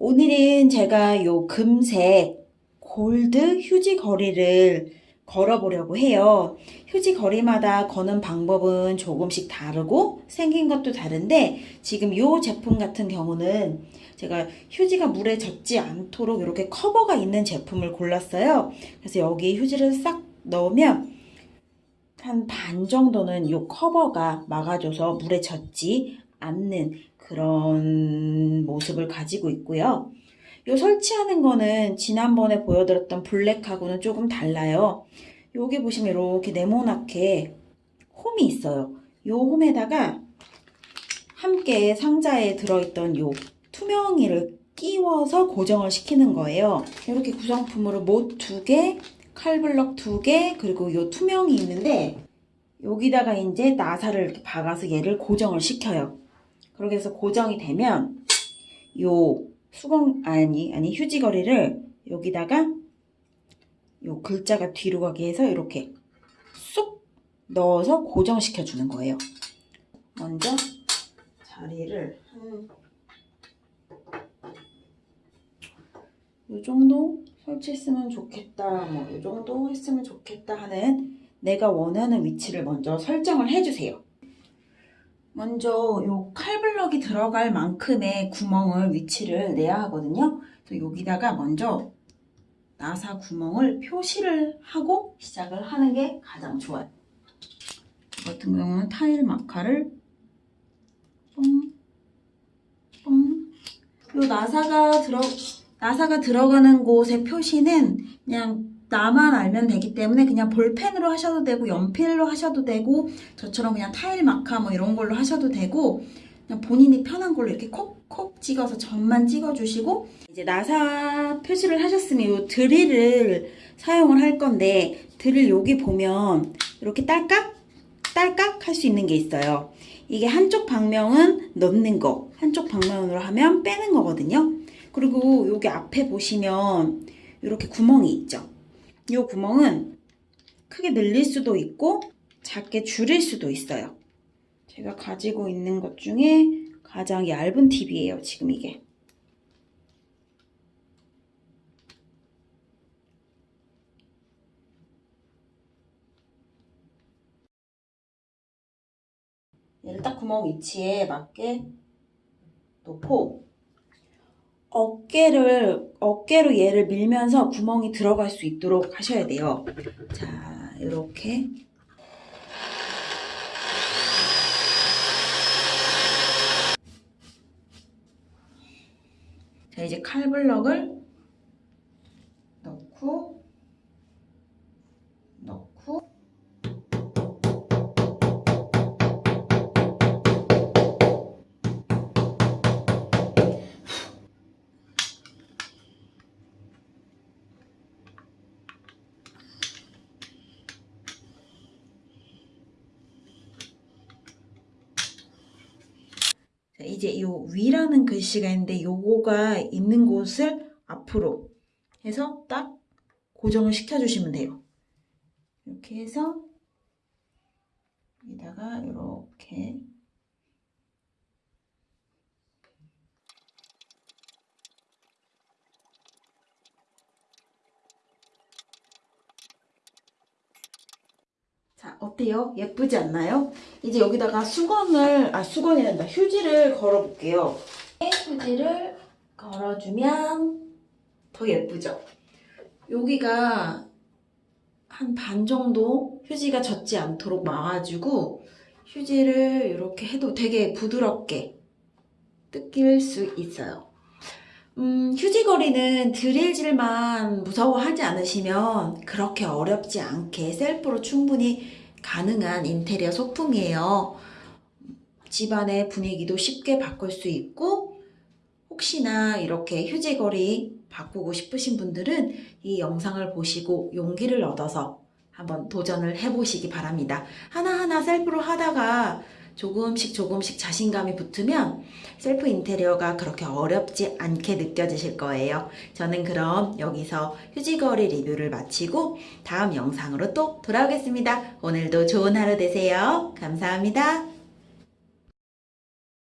오늘은 제가 요 금색 골드 휴지 거리를 걸어보려고 해요. 휴지 거리마다 거는 방법은 조금씩 다르고 생긴 것도 다른데 지금 요 제품 같은 경우는 제가 휴지가 물에 젖지 않도록 이렇게 커버가 있는 제품을 골랐어요. 그래서 여기 휴지를 싹 넣으면 한 반 정도는 요 커버가 막아줘서 물에 젖지 않는 그런 모습을 가지고 있고요. 요 설치하는 거는 지난번에 보여드렸던 블랙하고는 조금 달라요. 여기 보시면 이렇게 네모나게 홈이 있어요. 요 홈에다가 함께 상자에 들어있던 요 투명이를 끼워서 고정을 시키는 거예요. 이렇게 구성품으로 못 두 개, 칼블럭 두 개, 그리고 요 투명이 있는데 여기다가 이제 나사를 이렇게 박아서 얘를 고정을 시켜요. 그렇게 해서 고정이 되면 요 수건 아니 아니 휴지거리를 여기다가 요 글자가 뒤로 가게 해서 이렇게 쏙 넣어서 고정시켜 주는 거예요. 먼저 자리를 한 요 정도 설치했으면 좋겠다, 뭐 요 정도 했으면 좋겠다 하는 내가 원하는 위치를 먼저 설정을 해주세요. 먼저 요 칼블럭이 들어갈 만큼의 구멍을 위치를 내야 하거든요. 그래서 여기다가 먼저 나사 구멍을 표시를 하고 시작을 하는 게 가장 좋아요. 이 같은 경우는 타일 마카를 뽕, 뽕. 요 나사가 들어 나사가 들어가는 곳의 표시는 그냥 나만 알면 되기 때문에 그냥 볼펜으로 하셔도 되고 연필로 하셔도 되고 저처럼 그냥 타일 마카 뭐 이런 걸로 하셔도 되고 그냥 본인이 편한 걸로 이렇게 콕콕 찍어서 점만 찍어주시고 이제 나사 표시를 하셨으면 이 드릴을 사용을 할 건데 드릴 여기 보면 이렇게 딸깍 딸깍 할 수 있는 게 있어요. 이게 한쪽 방면은 넣는 거 한쪽 방면으로 하면 빼는 거거든요. 그리고 여기 앞에 보시면 이렇게 구멍이 있죠. 이 구멍은 크게 늘릴 수도 있고 작게 줄일 수도 있어요. 제가 가지고 있는 것 중에 가장 얇은 팁이에요. 지금 이게. 얘를 딱 구멍 위치에 맞게 놓고 어깨를 어깨로 얘를 밀면서 구멍이 들어갈 수 있도록 하셔야 돼요. 자, 이렇게 자, 이제 칼블럭을 넣고 넣고 이제 요 위라는 글씨가 있는데 요거가 있는 곳을 앞으로 해서 딱 고정을 시켜주시면 돼요. 이렇게 해서 여기다가 이렇게 자, 어때요? 예쁘지 않나요? 이제 여기다가 수건을, 아, 수건이 란다. 휴지를 걸어 볼게요. 휴지를 걸어주면 더 예쁘죠? 여기가 한 반 정도 휴지가 젖지 않도록 막아주고 휴지를 이렇게 해도 되게 부드럽게 뜯길 수 있어요. 음, 휴지거리는 드릴질만 무서워하지 않으시면 그렇게 어렵지 않게 셀프로 충분히 가능한 인테리어 소품이에요. 집안의 분위기도 쉽게 바꿀 수 있고 혹시나 이렇게 휴지거리 바꾸고 싶으신 분들은 이 영상을 보시고 용기를 얻어서 한번 도전을 해보시기 바랍니다. 하나하나 셀프로 하다가 조금씩 조금씩 자신감이 붙으면 셀프 인테리어가 그렇게 어렵지 않게 느껴지실 거예요. 저는 그럼 여기서 휴지거리 리뷰를 마치고 다음 영상으로 또 돌아오겠습니다. 오늘도 좋은 하루 되세요. 감사합니다.